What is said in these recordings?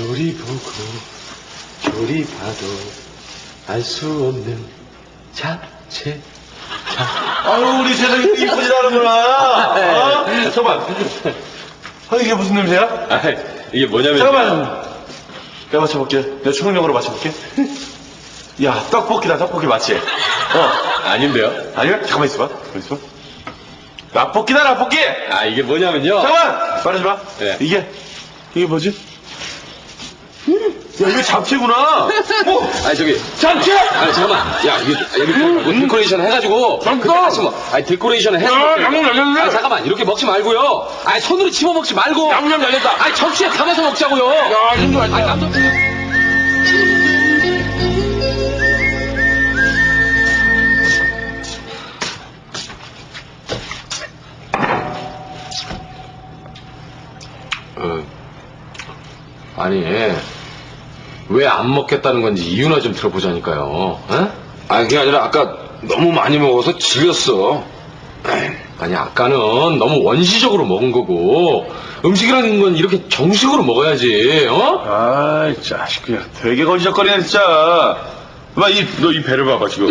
요리 보고 조리 봐도 알 수 없는 잡채 아유, 우리 세상이 이쁘지 않은구나. 어? 잠깐만. 아, 이게 무슨 냄새야? 아 이게 뭐냐면 잠깐만. 내가 맞춰볼게. 내가 초능력으로 맞춰볼게. 야, 떡볶이다, 떡볶이 맞지? 어. 아닌데요 아니야? 잠깐만 있어봐. 잠깐만 있어봐. 라볶이다, 라볶이! 아 이게 뭐냐면요 잠깐만! 마. 네. 이게, 이게 뭐지? 야, 이거 잡채구나. 어, 아니 저기 잡채! 아니 잠깐만 야 이게 여기 뭐 데코레이션 해가지고 잠깐! 같이 뭐 아니 데코레이션 해서 야, 양념 날렸네. 아니 잠깐만 이렇게 먹지 말고요 아니 손으로 집어 먹지 말고 양념 날렸다. 아니 접시에 담아서 먹자고요 야, 이거 아니 아니야. 남자 어, 아니 왜 안 먹겠다는 건지 이유나 좀 들어보자니까요. 어? 아니 그게 아니라 아까 너무 많이 먹어서 질렸어. 아니 아까는 너무 원시적으로 먹은 거고 음식이라는 건 이렇게 정식으로 먹어야지. 어? 아이, 자식, 그냥 되게 거지적거리네, 진짜. 봐, 이, 너 이 배를 봐봐, 지금.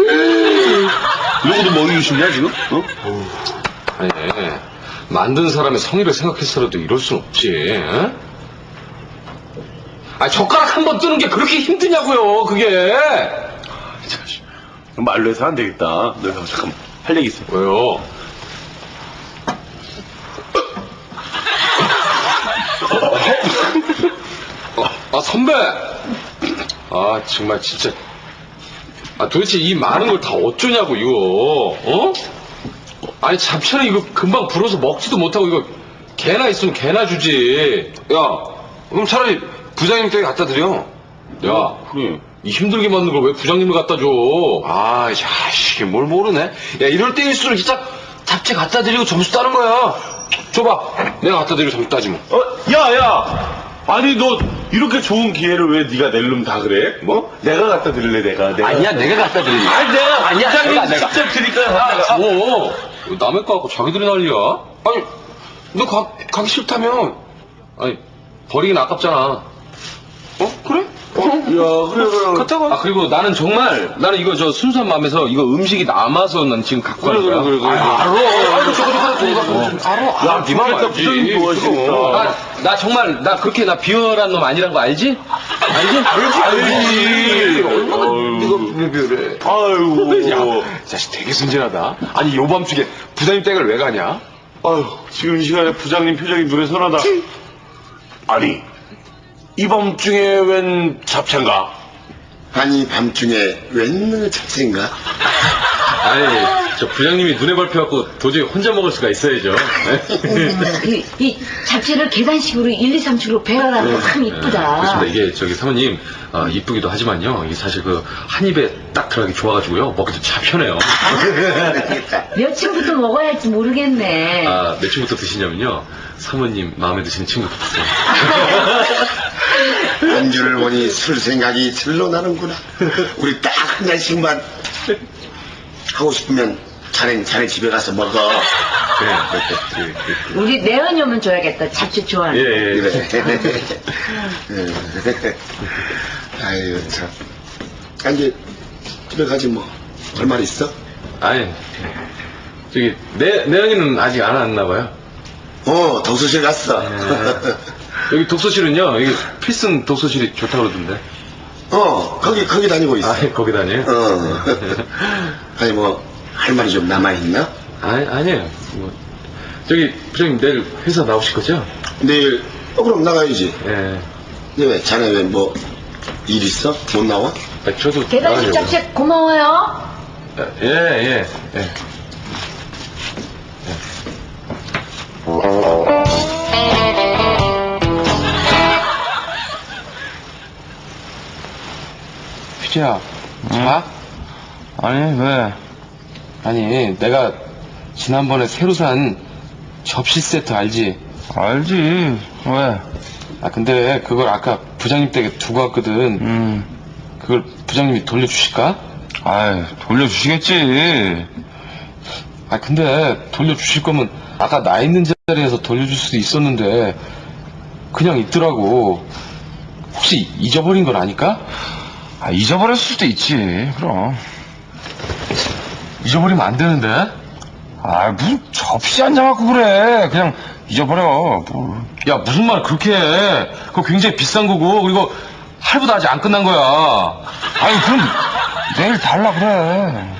누구도 먹이고 싶냐, 지금? 어? 아니 만든 사람의 성의를 생각해서라도 이럴 순 없지. 어? 아 젓가락 한 번 뜨는 게 그렇게 힘드냐고요. 그게. 말로 해서 안 되겠다. 너 잠깐만. 할 얘기 있어. 왜요? 아, 아, 선배! 아, 정말 진짜. 아, 도대체 이 많은 걸 다 어쩌냐고, 이거. 어? 아니, 잡채는 이거 금방 불어서 먹지도 못하고, 이거 개나 있으면 개나 주지. 야, 그럼 차라리 부장님 댁에 갖다 드려. 야, 그래. 이 힘들게 만든 걸 왜 부장님을 갖다 줘? 아, 자식이 뭘 모르네. 야, 이럴 때일수록 진짜 잡채 갖다 드리고 점수 따는 거야. 줘봐. 내가 갖다 드리고 점수 따지 뭐. 어, 야, 야! 아니, 너, 이렇게 좋은 기회를 왜 네가 낼놈다 그래? 뭐? 내가 갖다 드릴래, 내가. 내가. 아니야, 내가 갖다 드리지. 아니, 내가. 아니야, 부장님 내가. 직접 드릴까? 아, 내가. 뭐? 남의 거 갖고 자기들이 난리야? 아니, 너 가, 가기 싫다면. 아니, 버리긴 아깝잖아. 어? 그래? 야, 그래, 그래. 갔다가. 아, 그리고 나는 정말, 나는 이거 저 순수한 마음에서 이거 음식이 남아서 난 지금 갖고 그래, 가는 거야. 그래, 그래, 그래. 아, 알아. 아이고, 저거 하나 더 알아. 야, 니만. 부장님 좋아하시겠다. 아, 나 정말, 나 그렇게 나 비열한 놈 아니란 거 알지? 알지? 알지, 알지. 얼마나 왜 그래? 아이고. 야, 자식 되게 순진하다. 아니, 요밤중에 부장님 댁을 왜 가냐? 아유, 지금 이 시간에 부장님 표정이 눈에 선하다. 아니, 이 밤중에 웬 잡채인가? 아니 밤중에 웬 잡채인가? 아니, 저 부장님이 눈에 밟혀갖고 도저히 혼자 먹을 수가 있어야죠. 이, 이 잡채를 계단식으로 1, 2, 3층으로 배열하는 거 참 이쁘다. 그렇습니다. 이게 저기 사모님, 아, 이쁘기도 하지만요. 이게 사실 그 한 입에 딱 들어가기 좋아가지고요. 먹기도 참 편해요. 몇 층부터 먹어야 할지 모르겠네. 아, 몇 층부터 드시냐면요. 사모님 마음에 드시는 층부터 드세요. 안주를 보니 술 생각이 절로 나는구나. 우리 딱 한 잔씩만 하고 싶으면 자네 자네 집에 가서 먹어. 그래, 그래, 그래, 그래. 우리 내연이 오면 줘야겠다. 잡채 좋아하는. 예, 예. 그래. 아유 참. 아, 이제 집에 가지 뭐. 할말 있어? 아니, 저기, 내, 내연이는 아직 안 왔나 봐요. 어 독서실 갔어. 여기 독서실은요, 여기 필승 독서실이 좋다고 그러던데. 어 거기 거기 다니고 있어. 아, 거기 다녀요? 어. 아니 뭐 할 말이 좀 남아 있나? 아니, 아니에요. 뭐, 저기, 부장님 내일 회사 나오실 거죠? 내일 어 그럼 나가야지. 예. 근데 왜 자네 왜 뭐 일 있어? 못 나와? 아, 저도. 계단식. 잡채 고마워요. 아, 예, 예, 예. 휘재야, 자? 아니, 왜? 아니, 내가 지난번에 새로 산 접시 세트 알지? 알지. 왜? 아, 근데 그걸 아까 부장님 댁에 두고 왔거든. 음. 그걸 부장님이 돌려주실까? 아이, 돌려주시겠지. 아, 근데 돌려주실 거면 아까 나 있는 자리에서 돌려줄 수도 있었는데 그냥 있더라고. 혹시 잊어버린 건 아닐까? 아, 잊어버렸을 수도 있지. 그럼. 잊어버리면 안 되는데. 아, 무슨 접시 한 장 갖고 그래. 그냥 잊어버려. 뭘. 야, 무슨 말 그렇게 해. 그거 굉장히 비싼 거고, 그리고 할부도 아직 안 끝난 거야. 아니, 그럼 내일 달라 그래.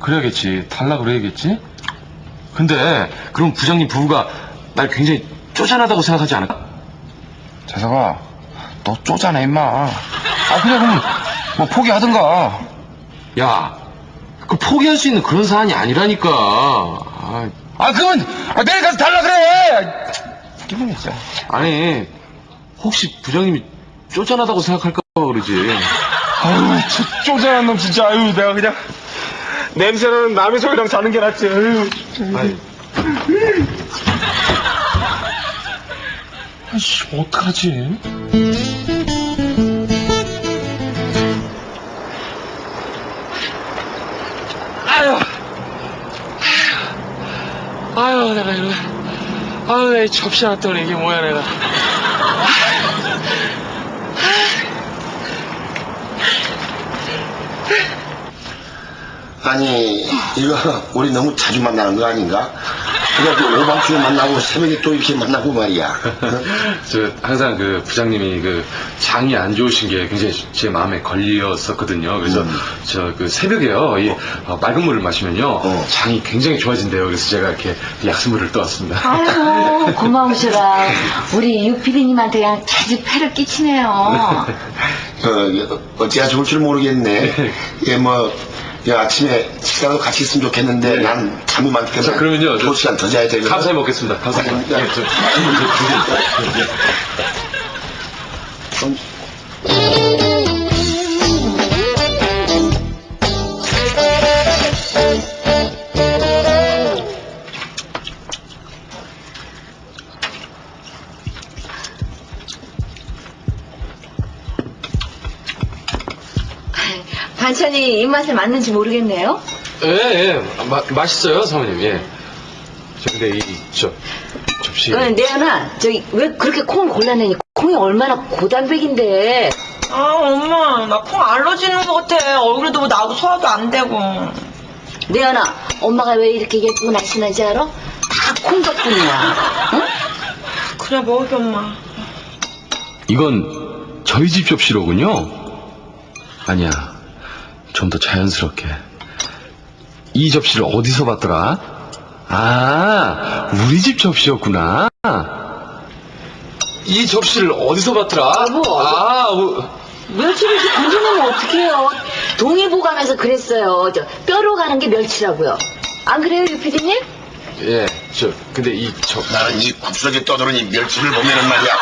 그래야겠지. 달라 그래야겠지? 근데, 그럼 부장님 부부가 날 굉장히 쪼잔하다고 생각하지 않을까? 재석아, 너 쪼잔해, 임마. 아, 그래, 그럼 뭐 포기하든가. 야, 그 포기할 수 있는 그런 사안이 아니라니까. 아, 아, 그러면 아, 내일 가서 달라 그래. 기분이 진짜. 아니, 혹시 부장님이 쪼잔하다고 생각할까 봐 그러지. 아유, 저 쪼잔한 놈 진짜. 아유, 내가 그냥 냄새나는 남의 소리랑 자는 게 낫지. 아유. 아니. 아씨, 어떡하지? 아유. 아유, 내가 이거. 아유, 내 접시 하나 떠네. 이게 뭐야, 내가. 아 니 이거 우리 너무 자주 만나는 거 아닌가? 그래도 오밤중에 만나고 새벽에 또 이렇게 만나고 말이야. 저 항상 그 부장님이 그 장이 안 좋으신 게 굉장히 제 마음에 걸렸었거든요. 그래서 음. 저그 새벽에요 이 어, 맑은 물을 마시면요 어. 장이 굉장히 좋아진대요. 그래서 제가 이렇게 약수물을 떠왔습니다. 아이고 고마우셔라. 우리 유피디님한테 그냥 자주 패를 끼치네요. 어, 어찌야 좋을 줄 모르겠네. 예, 뭐, 야, 아침에 식사도 같이 했으면 좋겠는데, 난 잠이 많기 때문에. 자, 그러면요, 저- 두 시간 더 자야 되거든. 감사히 먹겠습니다. 감사히. 아니, 야. 예, 저, 예, 예. 좀 반찬이 입맛에 맞는지 모르겠네요. 예, 예. 마, 맛있어요, 사모님. 예. 저 근데 이 저 접시. 어, 내연아, 저기 왜 그렇게 콩을 골라내니? 콩이 얼마나 고단백인데. 아, 엄마, 나 콩 알러지 있는 것 같아. 얼굴에도 뭐 나고 소화도 안 되고. 내연아, 엄마가 왜 이렇게 예쁘고 날씬한지 알아? 다 콩 덕분이야. 응? 그래, 먹을게, 엄마. 이건 저희 집 접시로군요. 아니야. 좀 더 자연스럽게. 이 접시를 어디서 봤더라? 아, 우리 집 접시였구나. 이 접시를 어디서 봤더라? 여보. 아, 우- 멸치를 이렇게 건져내면 어떡해요? 동의보감에서 그랬어요. 저 뼈로 가는 게 멸치라고요. 안 그래요, 유피디님? 예, 저, 근데 이 접, 나는 이 굽스러져 떠도는 이 멸치를 보면은 말이야.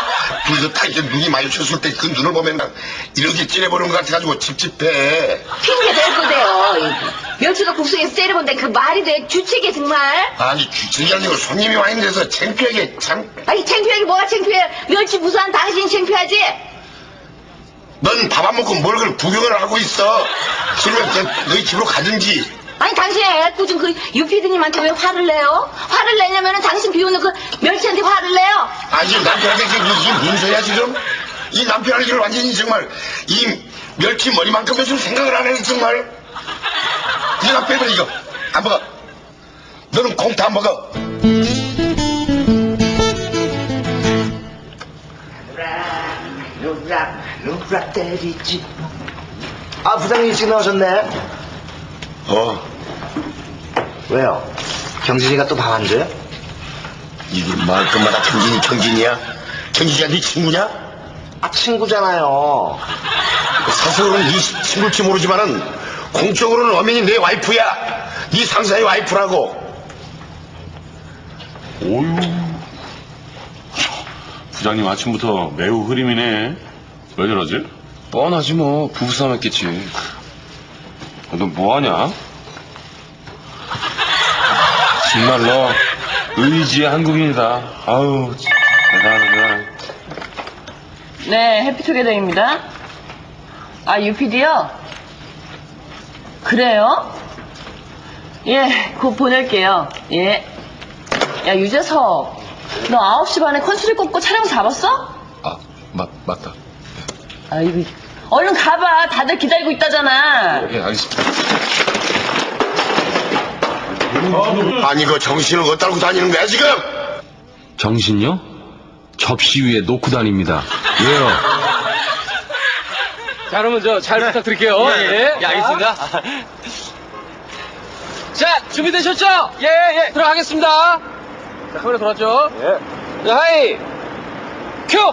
둘이서 다 이렇게 눈이 마주쳤을 때 그 눈을 보면 난 이렇게 찌려보는 것 같아가지고 찝찝해. 핑계 댈 거대요. 이 멸치가 국수에서 때려본데 그 말이 돼? 주책이 정말? 아니, 주책이 아니고 손님이 와 있는 데서 창피하게 참. 아니, 창피하게 뭐가 창피해? 멸치 무사한 당신이 창피하지? 넌 밥 안 먹고 뭘 그걸 구경을 하고 있어. 그러면 너- 너희 집으로 가든지. 아니, 당신이 애꿎은 그 유피디님한테 왜 화를 내요? 화를 내냐면은 당신 비우는 그 멸치한테 화를 내요? 아, 지금 남편한테 지금 이게 무슨 소리야, 지금? 이 남편을 지금 완전히 정말, 이 멸치 머리만큼은 좀 생각을 안 해, 정말. 이거 빼면 이거. 안 먹어. 너는 콩도 안 먹어. 누락 누락 때리지 아 부장님 일찍 나오셨네 어, 왜요? 경진이가 또밥안 줘요? 이게 말끝마다 경진이 경진이야? 경진이가 네 친구냐? 아 친구잖아요 사실은 네 친구일지 모르지만은 공적으로는 엄연히 내 와이프야. 네 상사의 와이프라고. 오유. 부장님 아침부터 매우 흐림이네. 왜 저러지? 뻔하지 뭐. 부부싸움 했겠지. 너 뭐하냐? 정말 너 의지의 한국인이다. 아우, 대단하다. 네, 해피투게더입니다. 아, UPD요? 그래요? 예, 곧 보낼게요. 예. 야, 유재석. 너 9시 반에 컨수리 꽂고 촬영 잡았어? 아, 맞, 맞다. 아이고. 얼른 가봐. 다들 기다리고 있다잖아. 예, 알겠습니다. 아니 그 정신을 어디다 고 다니는 거야 지금? 정신요? 접시 위에 놓고 다닙니다. 왜요? 자, 그러면 저 잘 부탁드릴게요. 예, 예, 알겠습니다. 자, 준비되셨죠? 예, 예. 들어가겠습니다. 자, 카메라 돌았죠? 예. 자, 하이. 큐!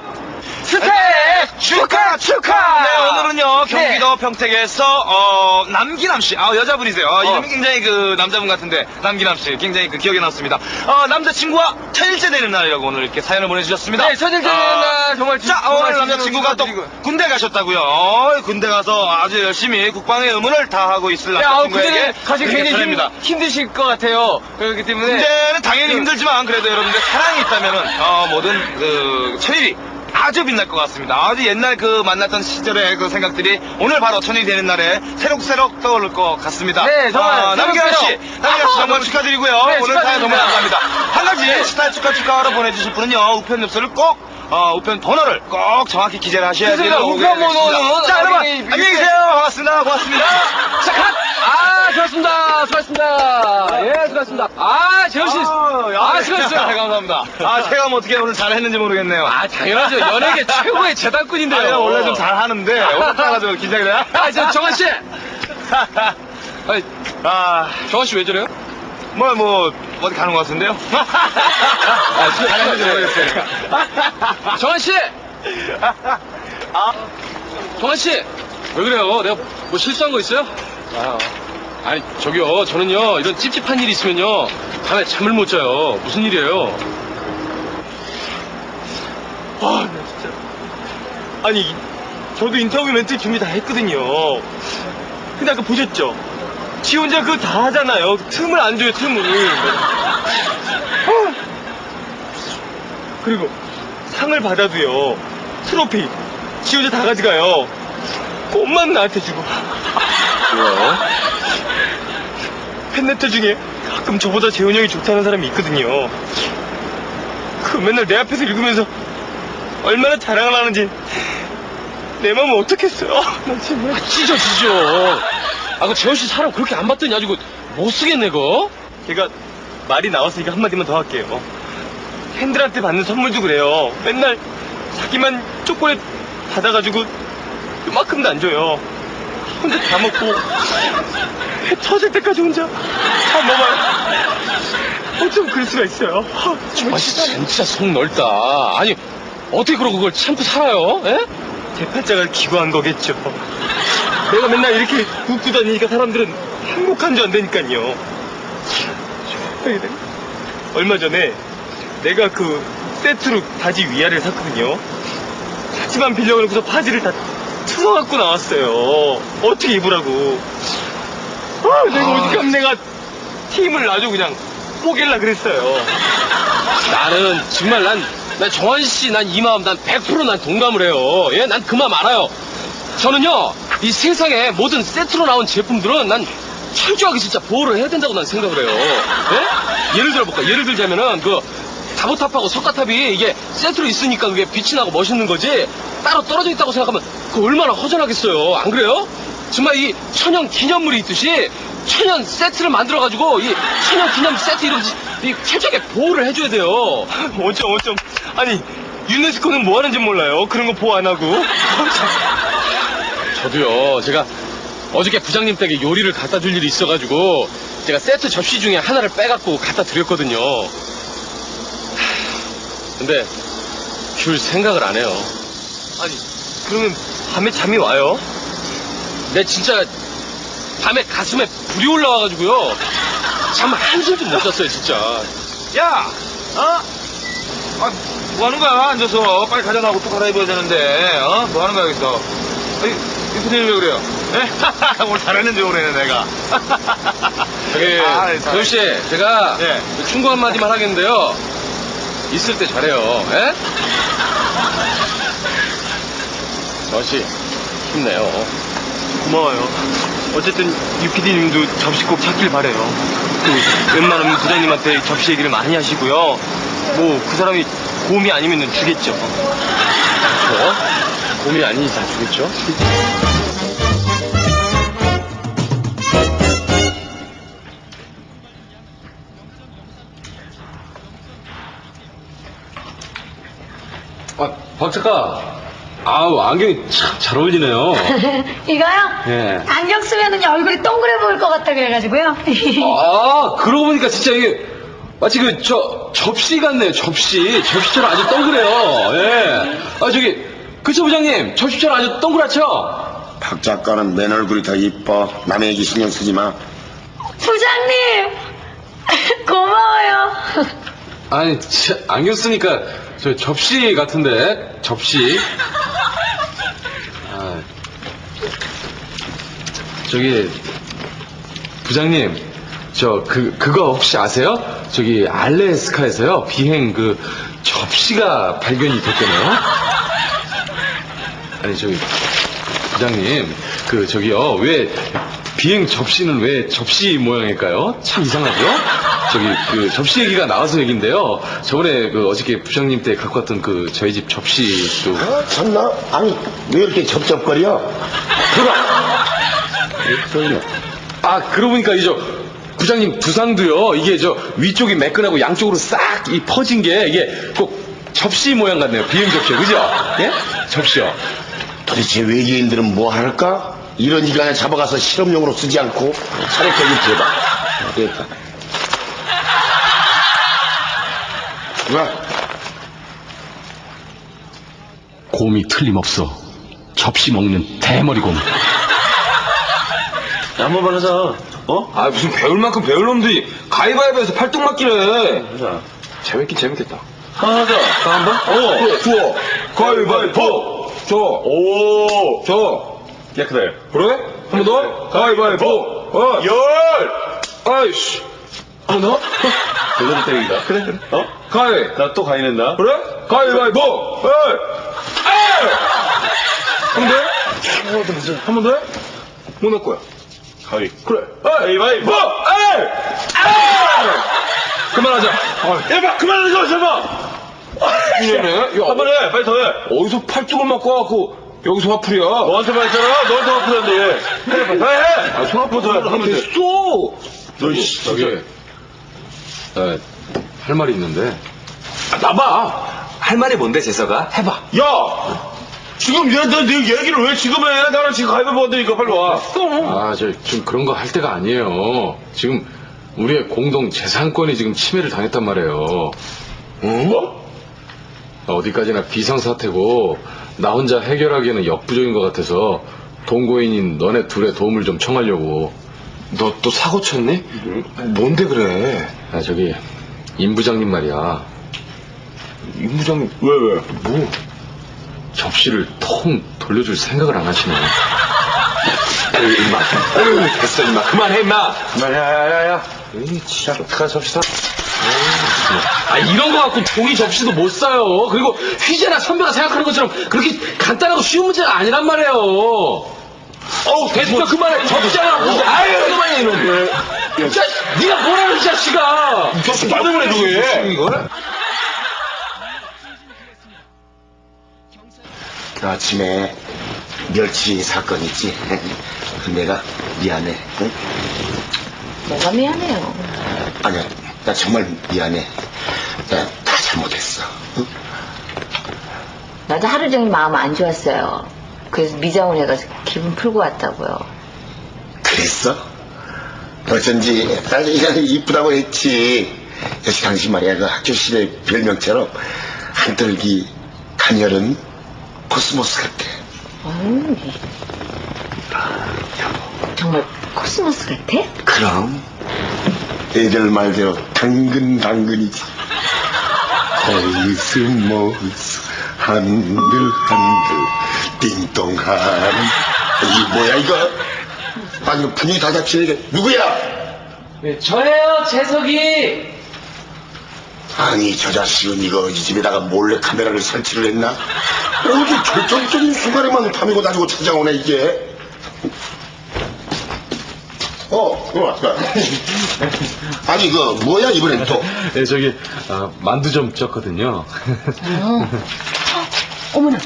스텝! 축하, 축하! 네, 오늘은요, 경기도 평택에서, 어, 남기남 씨. 아, 여자분이세요. 어, 이름이 굉장히 그, 남자분 같은데, 남기남 씨. 굉장히 그 기억에 남습니다. 어, 남자친구와 천일째 되는 날이라고 오늘 이렇게 사연을 보내주셨습니다. 네, 천일째 되는 어, 날 정말 자, 정말 오늘 남자친구가 또 축하드리고요. 군대 가셨다고요. 어, 군대 가서 아주 열심히 국방의 의무를 다하고 있을 야, 어, 남자친구에게 그때는 가시 굉장히 사연입니다. 힘, 힘드실 것 같아요. 그렇기 때문에. 군대는 당연히 힘들지만 그래도 여러분들 사랑이 있다면은 어, 모든 그 천일이 아주 빛날 것 같습니다. 아주 옛날 그 만났던 시절의 그 생각들이 오늘 바로 천일이 되는 날에 새록새록 떠오를 것 같습니다. 네, 정말 아, 남기환 씨. 남기환 씨 아, 정말 너무 축하드리고요. 네, 오늘 사연 축하드립니다. 감사합니다. 한 가지 스타일 축하 축하하러 보내주실 분은요 우편 엽서를 꼭 어, 우편 번호를 꼭 정확히 기재를 하셔야 돼요. 우편 번호는 자, 여러분 안녕히 계세요. 반갑습니다. 고맙습니다. 자, 컷! 아, 수고하셨습니다. 수고하셨습니다. 예, 수고하셨습니다. 아, 재현 씨. 아, 수고하셨어요. 네, 감사합니다. 아, 제가 뭐 어떻게 오늘 잘했는지 모르겠네요. 아, 당연하죠. 연예계 최고의 재단꾼인데요. 아, 내가 원래 좀 잘하는데 오늘 따라서 긴장이 돼. 아, 저, 정환 씨. 아니, 아, 정환 씨왜 저래요? 뭐, 뭐, 어디 가는 것 같은데요? 아, 저, 잘했는지 모르겠어요. 정환 씨! 아, 정환 씨! 왜 그래요? 내가 뭐 실수한 거 있어요? 아, 아니, 저기요. 저는요, 이런 찝찝한 일이 있으면요, 밤에 잠을 못 자요. 무슨 일이에요? 아, 나 진짜. 아니, 저도 인터뷰 멘트 준비 다 했거든요. 근데 아까 보셨죠? 지 혼자 그거 다 하잖아요. 틈을 안 줘요, 틈을. 아. 그리고 상을 받아도요. 트로피. 지 혼자 다 가져가요. 꽃만 나한테 주고. 왜요? 팬레터 중에 가끔 저보다 재훈이 형이 좋다는 사람이 있거든요. 그 맨날 내 앞에서 읽으면서 얼마나 자랑을 하는지 내 마음을 어떻겠어요? 나 정말. 아, 찢어, 찢어. 아, 그 재현 씨 사람 그렇게 안 봤더니 아주 그못 쓰겠네, 그거? 걔가 말이 나왔으니까 한마디만 더 할게요. 팬들한테 받는 선물도 그래요. 맨날 자기만 초콜릿 받아가지고 그만큼도 안 줘요. 혼자 다 먹고 배 터질 때까지 혼자 다 먹어요. 어쩜 그럴 수가 있어요. 아, 아, 진짜 속 넓다. 아니, 어떻게 그러고 그걸 참고 살아요? 예? 제 팔자가 기고한 거겠죠. 내가 맨날 이렇게 웃고 다니니까 사람들은 행복한 줄 안되니까요. 얼마 전에 내가 그 세트로 바지 위아래를 샀거든요. 바지만 빌려놓고서 바지를 다 틀어갖고 나왔어요. 어떻게 입으라고. 아, 내가 어떡하면 내가 팀을 아주 그냥 포기할라 그랬어요. 나는 정말 난, 난 정환 씨, 난 이 마음 난 100%난 동감을 해요. 예, 난 그 마음 알아요. 저는요, 이 세상에 모든 세트로 나온 제품들은 난 철저하게 진짜 보호를 해야 된다고 난 생각을 해요. 예? 예를 들어볼까? 예를 들자면은 그 다보탑하고 석가탑이 이게 세트로 있으니까 그게 빛이 나고 멋있는 거지 따로 떨어져 있다고 생각하면 그 얼마나 허전하겠어요. 안 그래요? 정말 이 천연 기념물이 있듯이 천연 세트를 만들어가지고 이 천연 기념 세트 이런 이 철저하게 보호를 해줘야 돼요. 어쩜 어쩜 아니 유네스코는 뭐 하는지 몰라요 그런 거 보호 안 하고 저도요, 제가 어저께 부장님 댁에 요리를 갖다 줄 일이 있어가지고 제가 세트 접시 중에 하나를 빼갖고 갖다 드렸거든요. 하, 근데 줄 생각을 안 해요. 아니 그러면 밤에 잠이 와요? 내 진짜 밤에 가슴에 불이 올라와가지고요. 잠 한숨도 못 잤어요, 진짜. 야 어? 아, 뭐 하는 거야 앉아서 빨리 가져 나고 또 갈아입어야 되는데 어? 뭐 하는 거야 여기서 아니 이프님 왜 그래요? 예? 오늘 잘했는지 모르네 내가 저기, 아, 네, 도현 씨, 제가 예. 충고 한마디만 하겠는데요. 있을 때 잘해요, 예? 도현 씨, 힘내요. 고마워요 어쨌든 유피디님도 접시 꼭 찾길 바래요 그 웬만하면 부장님한테 접시 얘기를 많이 하시고요 뭐 그 사람이 고음이 아니면 주겠죠 뭐? 곰이 아닌 이상 주겠죠? 아, 박 작가. 아우, 안경이 참 잘 어울리네요. 이거요? 예. 안경 쓰면은 얼굴이 동그래 보일 것 같다 그래가지고요. 아, 그러고 보니까 진짜 이게 마치 그, 저, 접시 같네요, 접시. 접시처럼 아주 동그래요. 예. 아, 저기, 그쵸, 부장님? 접시처럼 아주 동그랗죠? 박 작가는 맨 얼굴이 더 이뻐. 남의 얘기 신경 쓰지 마. 부장님! 고마워요. 아니, 참, 안경 쓰니까 저 접시 같은데, 접시. 아, 저기, 부장님, 저, 그, 그거 혹시 아세요? 저기, 알래스카에서요, 비행 그, 접시가 발견이 됐대네요? 아니, 저기, 부장님, 그, 저기요, 왜, 비행 접시는 왜 접시 모양일까요? 참 이상하죠? 저기, 그, 접시 얘기가 나와서 얘긴데요. 저번에 그, 어저께 부장님 때 갖고 왔던 그, 저희 집 접시 도. 아, 참나? 아니, 왜 이렇게 접접거려? 들어! 아, 그러고 보니까 이저 부장님 두상도요. 이게 저 위쪽이 매끈하고 양쪽으로 싹 이 퍼진 게 이게 꼭 접시 모양 같네요. 비행 접시, 그죠? 예? 접시요. 도대체 외계인들은 뭐 할까? 이런 인간을 잡아가서 실험용으로 쓰지 않고 차례 거기 들어봐. 됐다. 왜? 곰이 틀림없어. 접시 먹는 대머리 곰. 한번 만 하자. 어? 아 무슨 배울 만큼 배울 놈들이 가위바위보에서 팔뚝 맞기래. 재밌긴 재밌겠다. 하나 하자. 다한 번? 어, 좋아. 가위바위보. 저, 오! 저. 깨끗해. 그래? 한 번 더. 가위바위보. 어. 열! 아이씨. 한 번 더. 제대로 때린다. 그래. 어? 가위. 나 또 가위 낸다. 그래? 가위바위보. 에이. 한번 더? 한 번 더? 해? 뭐 넣을 거야? 가위. 그래. 가위바위보. 에이. 그만하자. 야, 봐! 그만하자, 제발! 이년에 한번 해! 빨리 더 해! 어디서 팔뚝을 맞고 와갖고 여기서 화풀이야. 너한테만 했잖아? 너한테 화풀이한데 왜? 해, 빨리 해! 해! 아, 손 아파 더 해. 한번 돼. 됐어. 너, 씨, 저기, 에, 할 말이 있는데. 아, 나봐. 할 말이 뭔데, 재서가? 해봐. 야! 지금 얘, 너, 네 얘기를 왜 지금 해? 나랑 지금 가위바위보 한다니까, 빨리 와. 아, 저, 지금 그런 거 할 때가 아니에요. 지금 우리의 공동 재산권이 지금 침해를 당했단 말이에요. 뭐? 어 디까지나 비상사태고, 나 혼자 해결하기에는 역부족인 것 같아서, 동거인인 너네 둘의 도움을 좀 청하려고. 너 또 사고 쳤니? 뭔데 그래? 아, 저기, 임 부장님 말이야. 임 부장님. 왜, 왜? 뭐? 접시를 통 돌려줄 생각을 안 하시네. 에이, 임마. 에이, 됐어, 임마. 그만해, 임마. 야, 야, 야, 야. 에이, 진짜. 가, 접시 사. 아, 이런 거 갖고 종이 접시도 못 사요. 그리고 휘재나 선배가 생각하는 것처럼 그렇게 간단하고 쉬운 문제가 아니란 말이에요. 어우, 됐어, 그만해. 접시잖아. 아유, 그만해, 이놈. 진짜, 네가 뭐라는 이 자식아. 접시 나 때문에 그게. 그 아침에 멸치 사건 있지? 내가 미안해. 응? 뭐가 미안해요. 아니야, 나 정말 미안해. 나 다 잘못했어. 응? 나도 하루 종일 마음 안 좋았어요. 그래서 미장원 해가지고 기분 풀고 왔다고요. 그랬어? 어쩐지 그냥 이쁘다고 했지. 역시 당신 말이야 그 학교 시절 별명처럼 한떨기 가녀른 코스모스 같아. 아유, 이- 정말 코스모스 같아? 그럼 애들 말대로 당근 당근이지. 코스모스 한들 한들 띵동하는 이 뭐야 이거? 이거 분위기 다 잡치네 누구야? 네, 저예요, 재석이. 아니 저 자식은 이거 이 집에다가 몰래 카메라를 설치를 했나? 어디 결정적인 순간에만 밤이고 낮이고 찾아오네 이게. 어, 이거 왔다. 아니 그 뭐야 이번엔 또? 네, 저기, 아, 만두 좀 쪘거든요. 어머나.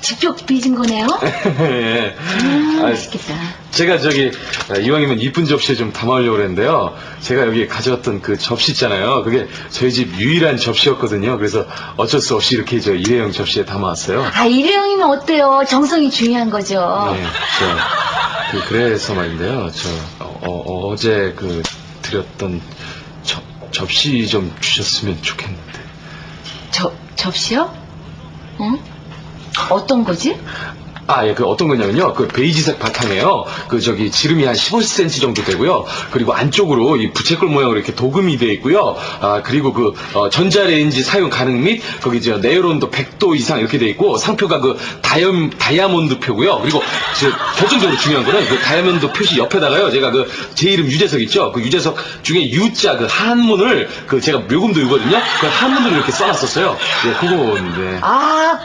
직접 빚은 거네요? 예. 음, 아, 맛있겠다. 제가 저기 아, 이왕이면 이쁜 접시에 좀 담아오려고 그랬는데요. 제가 여기 가져왔던 그 접시 있잖아요. 그게 저희 집 유일한 접시였거든요. 그래서 어쩔 수 없이 이렇게 저 일회용 접시에 담아왔어요. 아, 일회용이면 어때요? 정성이 중요한 거죠. 네, 저, 그, 그래서 말인데요. 저, 어, 제 그, 드렸던 접, 접시 좀 주셨으면 좋겠는데. 저, 접시요? 응? 어떤 거지? 아, 예, 그 어떤 거냐면요. 그 베이지색 바탕에요. 그 저기 지름이 한 15cm 정도 되고요. 그리고 안쪽으로 이 부채꼴 모양으로 이렇게 도금이 되어 있고요. 아, 그리고 그 어, 전자레인지 사용 가능 및 거기 저 네오론도 100도 이상 이렇게 되어 있고 상표가 그 다이아, 다이아몬드 표고요. 그리고 저 결정적으로 중요한 거는 그 다이아몬드 표시 옆에다가요. 제가 그 제 이름 유재석 있죠. 그 유재석 중에 U자 그 한문을 그 제가 묘금도 유거든요. 그 한문으로 이렇게 써놨었어요. 예, 그거인데. 아,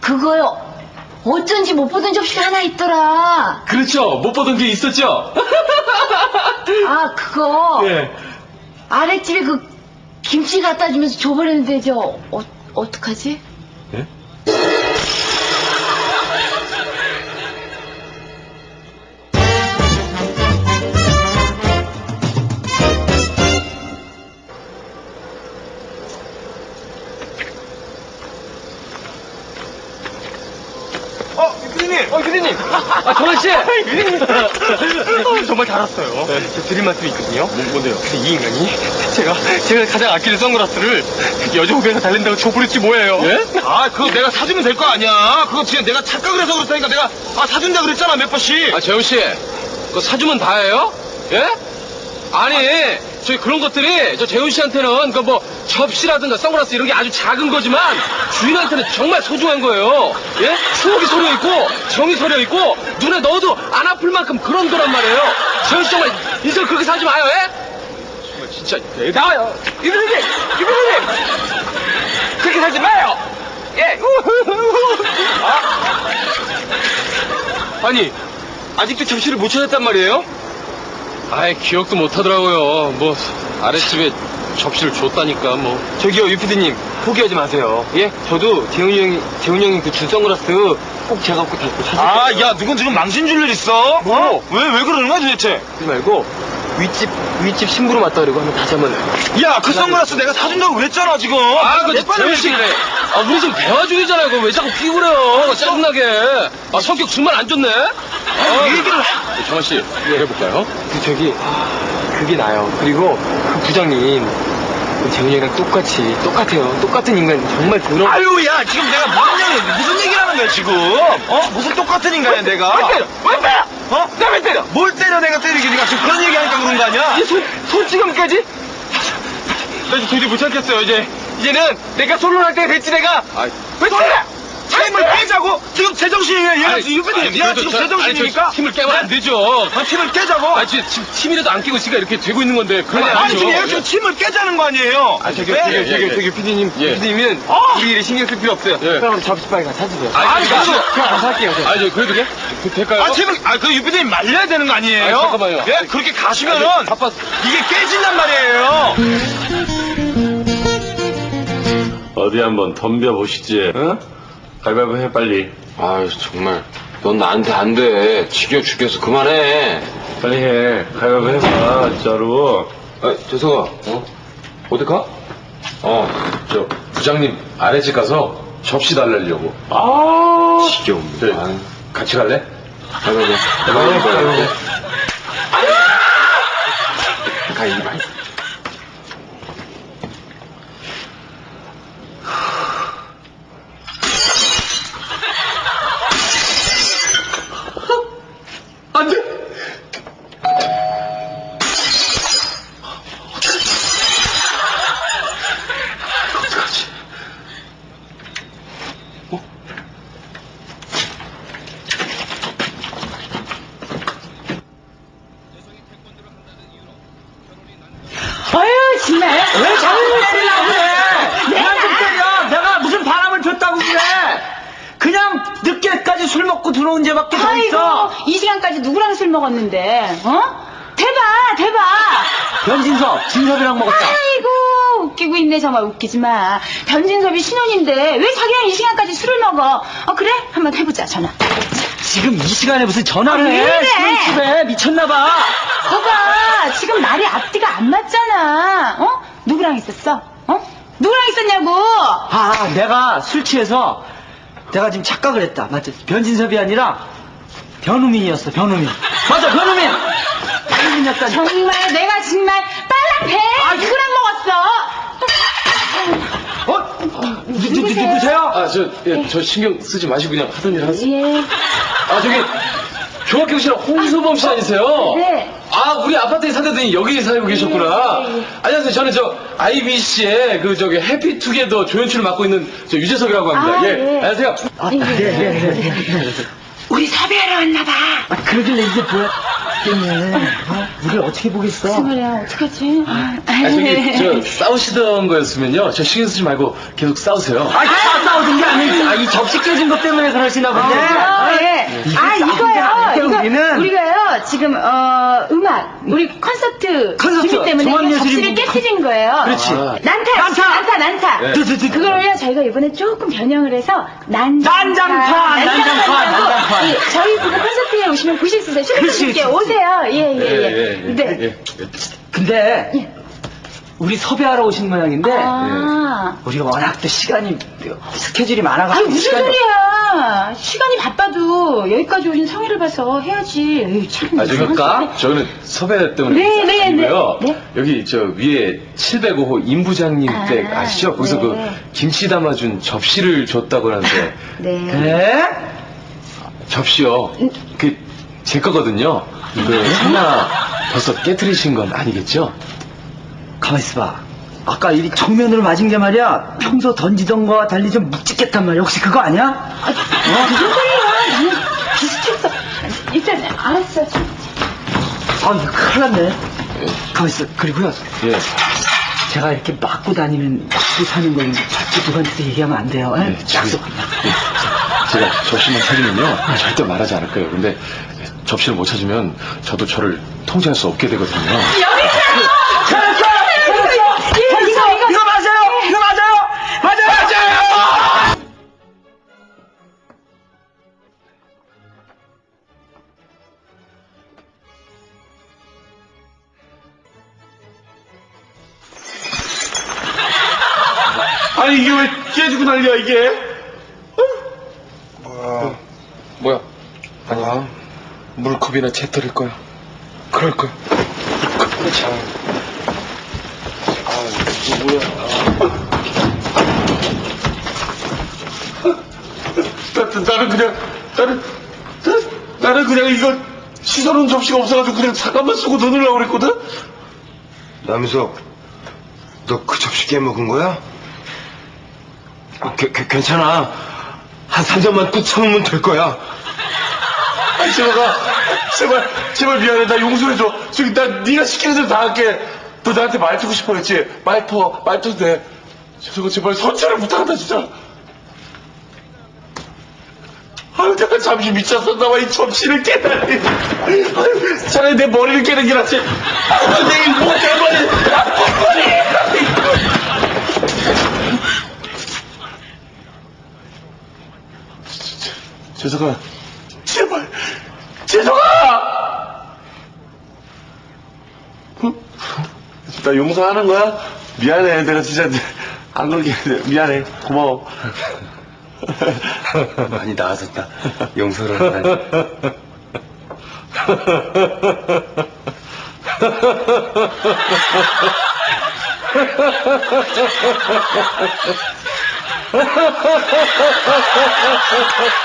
그거요. 어쩐지 못 보던 접시가 하나 있더라. 그렇죠. 못 보던 게 있었죠. 아, 그거. 예. 아랫집에 그 김치 갖다 주면서 줘버렸는데 저 어, 어떡하지? 정말 잘 왔어요. 저 드릴 말씀이 있거든요. 뭔데요? 이 인간이 제가, 제가 가장 아끼는 선글라스를 여자 후배가 달린다고 줘버렸지 뭐예요. 예? 아, 그거 내가 사주면 될 거 아니야. 그거 지금 내가 착각을 해서 그렇다니까 내가, 아, 사준다 그랬잖아, 몇 번씩. 아, 재훈 씨, 그거 사주면 다예요? 예? 아니, 저희 그런 것들이 저 재훈 씨한테는 그뭐 접시라든가 선글라스 이런 게 아주 작은 거지만 주인한테는 정말 소중한 거예요. 예? 추억이 서려 있고 정이 서려 있고 눈에 넣어도 안 아플 만큼 그런 거란 말이에요. 씨 정말 이제 그렇게 사지 마요, 예? 정말 진짜 나와요. 이분님, 이분님, 그렇게 살지 마요. 예. 아? 아니, 아직도 접시를 못 찾았단 말이에요? 아이, 기억도 못 하더라고요. 뭐, 아랫집에 접시를 줬다니까, 뭐. 저기요, 유피디님, 포기하지 마세요. 예? 저도 재훈이 형이, 재훈이 형이 그준 선글라스 꼭 제가 꼭 다시 찾을게요. 아, 야, 누군 지금 망신 줄 일 있어? 어? 왜, 왜 그러는 거야, 도대체? 그러지 말고, 윗집, 윗집 신부로 맞다 그러고 한번 다시 한번. 야, 그 선글라스 내가 사준다고 그랬잖아, 지금. 아, 그, 내 빨리 씨. 그래. 아, 우리 지금 대화 중이잖아요. 그거 왜 자꾸 피부래요? 짜증나게. 아, 성격 정말 안 좋네? 아, 이 얘기를. 정환 씨, 해볼까요? 그, 저기, 그게 나요. 그리고, 그 부장님, 그 재훈이 형이랑 똑같이, 똑같아요. 똑같은 인간, 정말 그런. 아유, 야, 지금 내가 무슨 얘기, 무슨 얘기를 하는 거야, 지금? 어? 무슨 똑같은 인간이야, 내가? 왜 때려? 왜 때려? 어? 나왜 때려? 뭘 때려, 내가 때리기. 네가 지금 그런 얘기 하니까 그런 거 아니야? 이 손, 손찌검까지? 나 이제 도저히 못 참겠어요, 이제. 이제는 내가 솔로할 때가 됐지, 내가. 아이. 왜 때려? 팀을 깨자고? 지금 제정신이에야. 얘가 지금 유빈이, 얘가 지금 제정신이니까? 팀을 깨면 안 되죠. 아, 팀을 깨자고? 아, 지금 팀- 팀이라도 안 끼고 있으니까 이렇게 되고 있는 건데. 그건 아니, 아니죠. 지금 얘가 지금 팀을 깨자는 거 아니에요? 아, 저기, 네? 저기, 예, 저기, 예. 저기, 피디님, 예. 피디님은 어? 우리 일에 신경 쓸 필요 없어요. 예. 그럼 접시 빨리 가 찾으세요. 아니, 그냥, 그래도- 그냥 가서 할게요. 그냥. 아, 저, 그래도 돼? 그, 될까요? 아, 팀을, 아, 그 유빈이 말려야 되는 거 아니에요? 아니, 잠깐만요. 예, 그렇게 가시면은 아니, 바빠- 이게 깨진단 말이에요. 어디 한번 덤벼보시지. 응? 가위바위보 해 빨리. 아유, 정말. 넌 나한테 안 돼. 지겨워 죽겠어. 그만해. 빨리 해. 가위바위보 해봐 진짜로. 아, 재석아, 어? 어디 가? 어, 저, 부장님 아래집 가서 접시 달래려고. 아. 지겨워. 네. 아유. 같이 갈래? 가위바위보. 가위바위보. 가위바위보. 가위바위보. 안 돼! 어떡하지? 아유, 정말. 왜 자꾸 때리려고 그래? 내가 좀 때려. 내가 무슨 바람을 폈다고 그래? 그냥 늦게까지 들어온 죄밖에 더 있어. 아이고, 이 시간까지 누구랑 술 먹었는데, 어? 대박, 대박! 변진섭, 진섭이랑 먹었다. 아이고, 웃기고 있네 정말 웃기지 마. 변진섭이 신혼인데 왜 자기랑 이 시간까지 술을 먹어? 어 그래? 한번 해보자 전화. 지금 이 시간에 무슨 전화를 아, 왜 해? 신혼집에 미쳤나봐. 거봐 지금 날이 앞뒤가 안 맞잖아. 어? 누구랑 있었어? 어? 누구랑 있었냐고? 아, 내가 술 취해서 내가 지금 착각을 했다. 맞지? 변진섭이 아니라 변우민이었어, 변우민. 맞아, 변우민! 변우민이었다. 정말 내가 정말 빨라 배 누구랑 먹었어? 어? 누, 누, 누, 누구세요? 아, 저, 예, 저 신경 쓰지 마시고 그냥 하던 일 하세요. 예. 아, 저기, 조학경 씨랑 홍수범 씨 아니세요? 네. 아, 우리 아파트에 살던 여기 살고 계셨구나. 예, 예. 안녕하세요. 저는 저, IBC의 그, 저기, 해피투게더 조연출을 맡고 있는 저 유재석이라고 합니다. 아, 예. 예. 안녕하세요. 아, 네, 네, 네, 네. 우리 섭외하러 왔나 봐. 아, 그러길래 이게 뭐야? 때문에. 어? 우리 어떻게 보겠어? 무슨 말이야 어떡하지? 아, 저기, 저, 싸우시던 거였으면요. 저 신경 쓰지 말고 계속 싸우세요. 아, 싸, 싸우던 게 아니지. 아, 이 접시 깨진 것 때문에 그러시나 본데. 아, 예. 이게 아, 싸우는 게 아닌데, 이거요. 이거 우리는. 우리가요, 지금, 어, 음악, 우리 콘서트. 콘서트, 준비 때문에 종합예술인 접시를 분- 깨트린 거예요. 그렇지. 아. 난타, 난타! 난타, 난타. 네. 두, 두, 두. 그걸요, 저희가 이번에 조금 변형을 해서, 난장파. 난장파, 난장파. 예, 저희 콘서트에 오시면 보실 수 있어요. 그렇지, 슈퍼주님께 그렇지. 오세요. 예, 예, 예. 예, 예, 예. 네. 예. 근데, 우리 섭외하러 오신 모양인데, 아. 우리가 워낙 또 시간이, 스케줄이 많아가지고. 무슨 시간이 소리야. 시간이 바빠도 여기까지 오신 성의를 봐서 해야지. 에이, 참. 아, 저기, 까? 저는 섭외 때문에. 네, 네, 아니고요. 네. 네. 여기, 저, 위에 705호 임부장님 아, 댁 아시죠? 거기서 네. 그, 김치 담아준 접시를 줬다고 하는데. 네. 네? 접시요. 그, 제 거거든요. 그, 하나 벌써 깨트리신 건 아니겠죠? 가만 있어봐. 아까 이 정면으로 맞은 게 말이야. 평소 던지던 거와 달리 좀 묵직했단 말이야. 혹시 그거 아니야? 아, 무슨 소리야. 나는 비슷했어. 일단, 알았어. 아, 이거 큰일 났네. 가만 있어. 그리고요. 예. 제가 이렇게 맞고 다니는, 맞고 사는 걸 절대 누구한테 얘기하면 안 돼요. 예? 네, 약속. 예, 제가 접시만 찾으면요 절대 말하지 않을 거예요. 근데 접시를 못 찾으면 저도 저를 통제할 수 없게 되거든요. 아니, 이게 왜 깨지고 난리야, 이게? 뭐야? 뭐야? 아니야. 물컵이나 채떨일 거야. 그럴 거야. 그렇지. 아, 이거 뭐야? 나, 나, 나는 그냥, 나는, 나는, 나는 그냥 이거 씻어놓은 접시가 없어가지고 그냥 잠깐만 쓰고 넣으려고 그랬거든? 남석, 너 그 접시 깨먹은 거야? 어, 게- 게- 괜찮아. 한 3점만 꾹 참으면 될 거야. 아니, 제발가, 제발, 제발 미안해. 나 용서해줘. 저기, 나 네가 시키는 대로 다 할게. 너 나한테 말투고 싶어 했지? 말 터, 말 터도 돼. 저거 제발 선처를 부탁한다, 진짜. 아유, 내가 잠시 미쳤었나 봐, 이 접시를 깨다니. 아유, 차라리 내 머리를 깨는 게 낫지. 아유, 내일 뭐 때문에. 재석아, 제발, 응? 나 용서하는 거야? 미안해, 내가 진짜 안 그러게 미안해, 고마워. 많이 나아졌다. 용서를 하다니.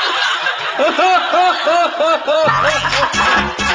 Ha ha ha ha ha!